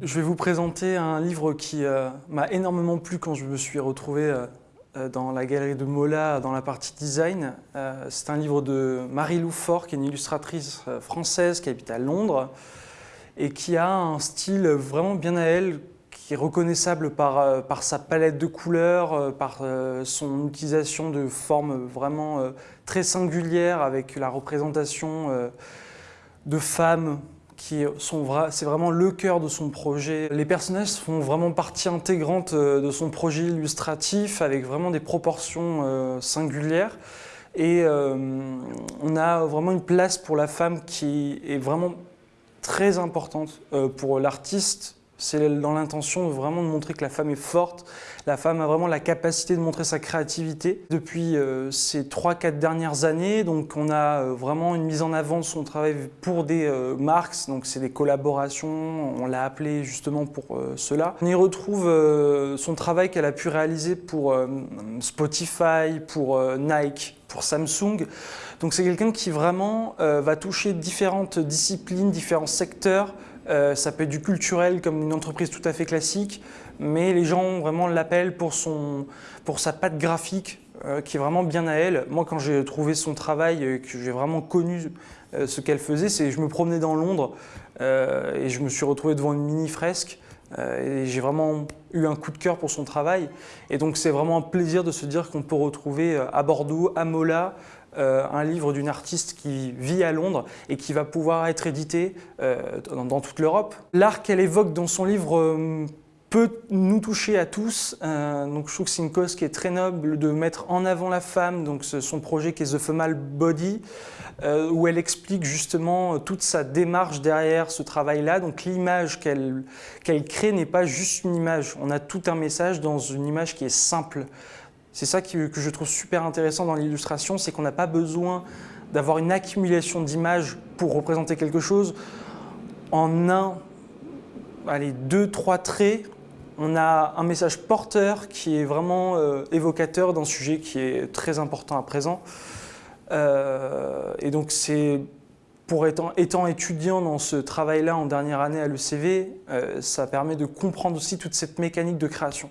Je vais vous présenter un livre qui euh, m'a énormément plu quand je me suis retrouvé euh, euh, dans la galerie de Mola dans la partie design. C'est un livre de Marie-Lou Fort, qui est une illustratrice française qui habite à Londres et qui a un style vraiment bien à elle, qui est reconnaissable par, par sa palette de couleurs, par son utilisation de formes vraiment très singulières avec la représentation de femmes c'est vraiment le cœur de son projet. Les personnages font vraiment partie intégrante euh, de son projet illustratif avec vraiment des proportions euh, singulières. Et euh, on a vraiment une place pour la femme qui est vraiment très importante pour l'artiste c'est dans l'intention vraiment de montrer que la femme est forte, la femme a vraiment la capacité de montrer sa créativité. Depuis euh, ces 3-4 dernières années, donc on a euh, vraiment une mise en avant de son travail pour des euh, marques, donc c'est des collaborations, on l'a appelé justement pour cela. On y retrouve son travail qu'elle a pu réaliser pour Spotify, pour Nike, pour Samsung. Donc c'est quelqu'un qui vraiment va toucher différentes disciplines, différents secteurs, euh, ça peut être du culturel comme une entreprise tout à fait classique, mais les gens vraiment l'appellent pour, pour sa patte graphique euh, qui est vraiment bien à elle. Moi, quand j'ai trouvé son travail, et que j'ai vraiment connu euh, ce qu'elle faisait, c'est je me promenais dans Londres et je me suis retrouvé devant une mini fresque et j'ai vraiment eu un coup de cœur pour son travail. Et donc c'est vraiment un plaisir de se dire qu'on peut retrouver à Bordeaux, à Mola, euh, un livre d'une artiste qui vit à Londres et qui va pouvoir être édité euh, dans, toute l'Europe. L'art qu'elle évoque dans son livre euh, peut nous toucher à tous. donc je trouve que c'est une cause qui est très noble de mettre en avant la femme, donc son projet qui est The Female Body, où elle explique justement toute sa démarche derrière ce travail-là. Donc l'image qu'elle crée n'est pas juste une image, on a tout un message dans une image qui est simple. C'est ça que, je trouve super intéressant dans l'illustration, c'est qu'on n'a pas besoin d'avoir une accumulation d'images pour représenter quelque chose. En un, allez, deux, trois traits, on a un message porteur qui est vraiment euh, évocateur d'un sujet qui est très important à présent. Euh, et donc c'est pour étant, étudiant dans ce travail-là en dernière année à l'ECV, euh, ça permet de comprendre aussi toute cette mécanique de création.